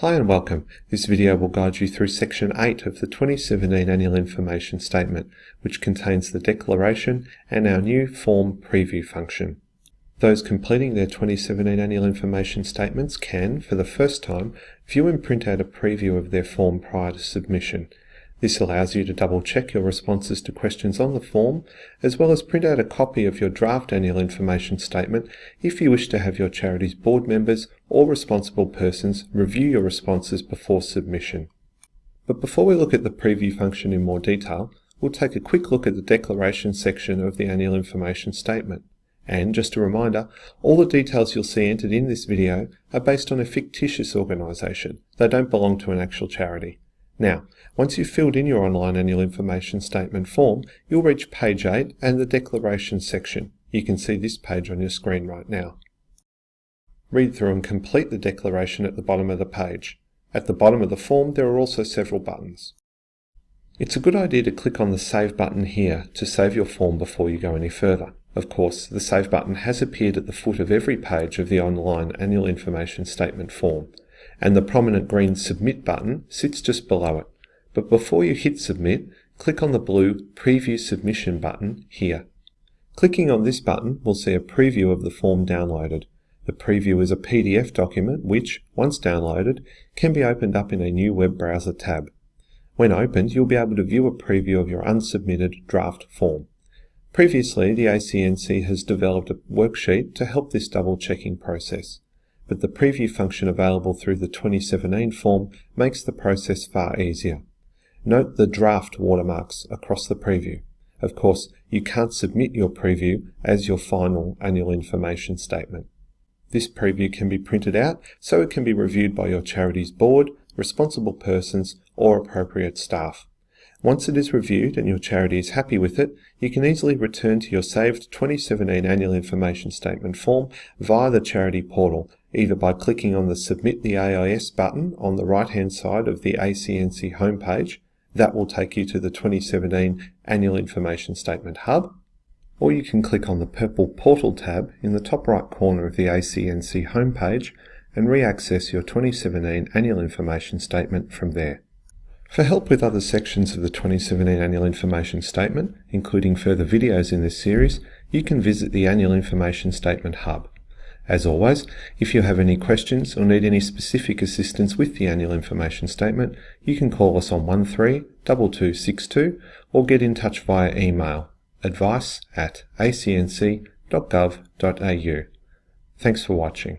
Hi and welcome. This video will guide you through Section 8 of the 2017 Annual Information Statement, which contains the declaration and our new form preview function. Those completing their 2017 Annual Information Statements can, for the first time, view and print out a preview of their form prior to submission. This allows you to double check your responses to questions on the form, as well as print out a copy of your draft annual information statement if you wish to have your charity's board members or responsible persons review your responses before submission. But before we look at the preview function in more detail, we'll take a quick look at the declaration section of the annual information statement. And just a reminder, all the details you'll see entered in this video are based on a fictitious organisation. They don't belong to an actual charity. Now, once you've filled in your online annual information statement form, you'll reach page 8 and the declaration section. You can see this page on your screen right now. Read through and complete the declaration at the bottom of the page. At the bottom of the form there are also several buttons. It's a good idea to click on the Save button here to save your form before you go any further. Of course, the Save button has appeared at the foot of every page of the online Annual Information Statement form and the prominent green Submit button sits just below it. But before you hit Submit, click on the blue Preview Submission button here. Clicking on this button will see a preview of the form downloaded. The preview is a PDF document which, once downloaded, can be opened up in a new web browser tab. When opened, you'll be able to view a preview of your unsubmitted draft form. Previously, the ACNC has developed a worksheet to help this double-checking process but the preview function available through the 2017 form makes the process far easier. Note the draft watermarks across the preview. Of course, you can't submit your preview as your final annual information statement. This preview can be printed out so it can be reviewed by your charity's board, responsible persons, or appropriate staff. Once it is reviewed and your charity is happy with it, you can easily return to your saved 2017 Annual Information Statement form via the charity portal either by clicking on the Submit the AIS button on the right-hand side of the ACNC homepage, that will take you to the 2017 Annual Information Statement Hub, or you can click on the purple Portal tab in the top right corner of the ACNC homepage and re-access your 2017 Annual Information Statement from there. For help with other sections of the 2017 Annual Information Statement, including further videos in this series, you can visit the Annual Information Statement Hub. As always, if you have any questions or need any specific assistance with the annual information statement, you can call us on 132262 or get in touch via email advice at acnc.gov.au. Thanks for watching.